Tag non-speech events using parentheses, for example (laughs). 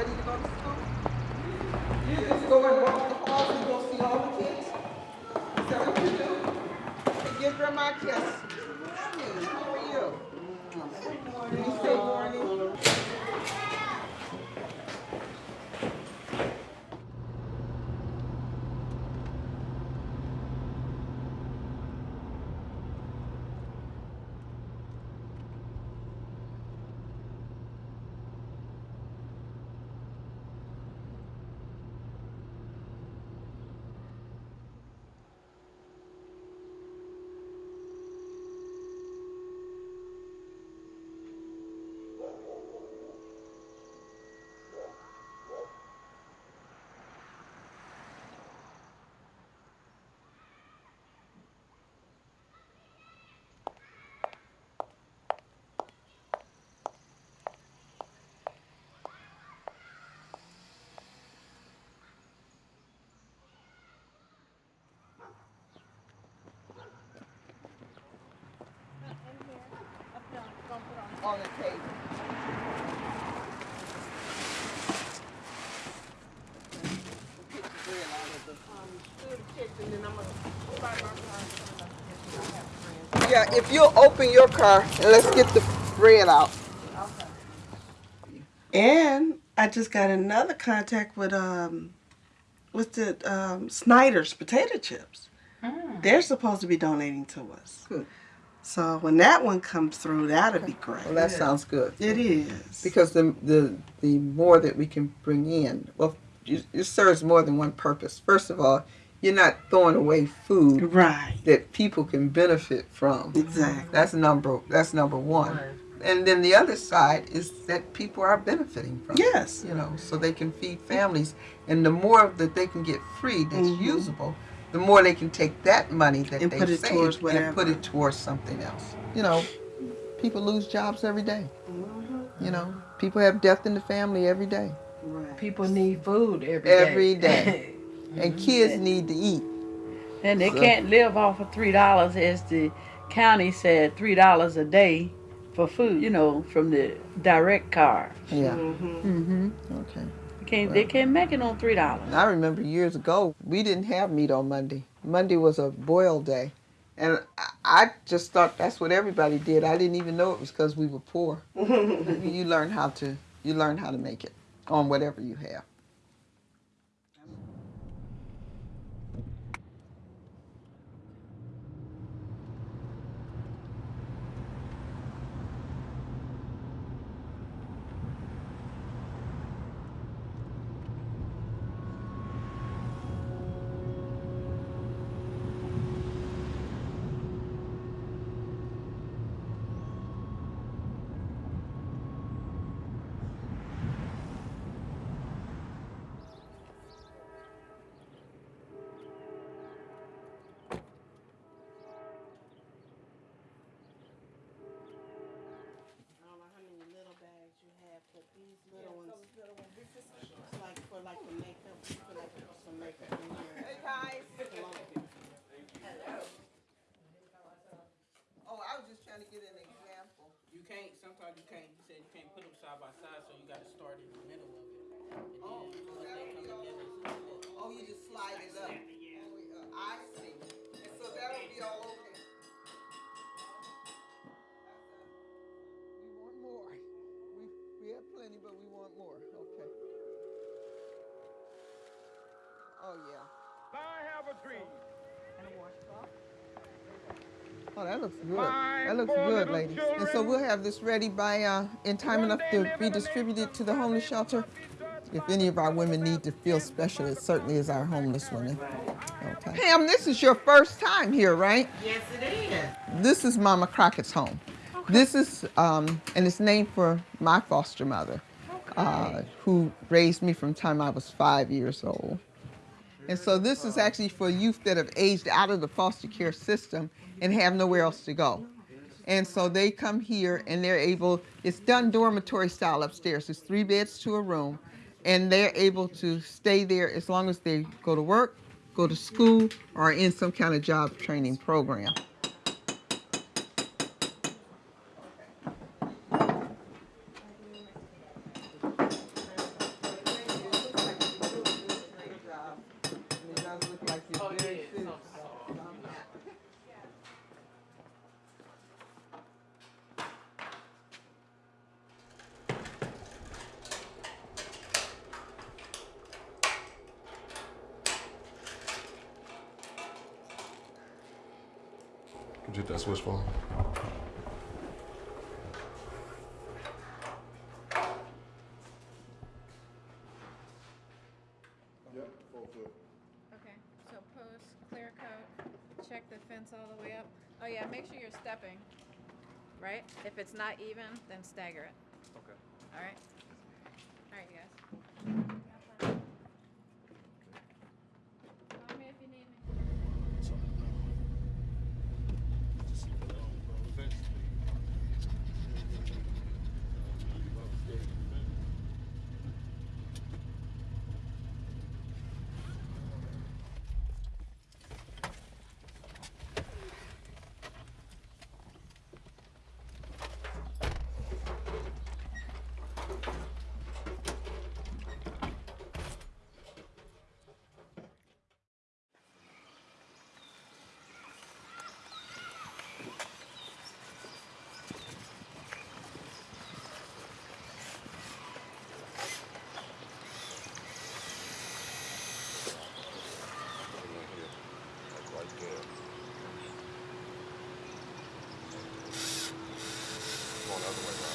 ready to go to school. You just go and walk the halls and go see all the kids. Is that what you do? Give grandma a kiss. Start my car. Yeah, if you'll open your car and let's get the bread out. And I just got another contact with um with the um Snyder's potato chips. They're supposed to be donating to us. Good. So when that one comes through, that'll be great. Well, that sounds good. It is. Because the, the, the more that we can bring in, well, it, it serves more than one purpose. First of all, you're not throwing away food right. that people can benefit from. Exactly. That's number that's number one. And then the other side is that people are benefiting from. it, Yes. You know, so they can feed families, and the more that they can get free that's Mhm. usable, the more they can take that money that And they put it saved towards and put it towards something else. You know, people lose jobs every day. You know, people have death in the family every day, Right. People need food every day. Every (laughs) day. and kids need to eat. and they So- can't live off of three dollars as the county said three dollars a day for food, you know, from the direct car. Yeah. Mm-hmm. Mm-hmm. Okay. Can't they can't make it on three dollars. I remember years ago, we didn't have meat on Monday. Monday was a boil day. And I- I just thought that's what everybody did. I didn't even know it was because we were poor. (laughs) you learn how to you learn how to make it on whatever you have. Oh, that looks good. That looks good, ladies. And so we'll have this ready by uh, in time enough to be distributed to the homeless shelter. If any of our women need to feel special, it certainly is our homeless women. Okay. Pam, this is your first time here, right? Yes, it is. This is Mama Crockett's home. This is, um, and it's named for my foster mother, uh, who raised me from the time I was five years old. And so this is actually for youth that have aged out of the foster care system and have nowhere else to go. And so they come here and they're able, it's done dormitory style upstairs. It's three beds to a room. And they're able to stay there as long as they go to work, go to school, or in some kind of job training program. Did you hit that switch for me? Yep, four foot. Okay, so post, clear coat, check the fence all the way up. Oh yeah, make sure you're stepping, right? If it's not even, then stagger it. Okay. All right? other way around.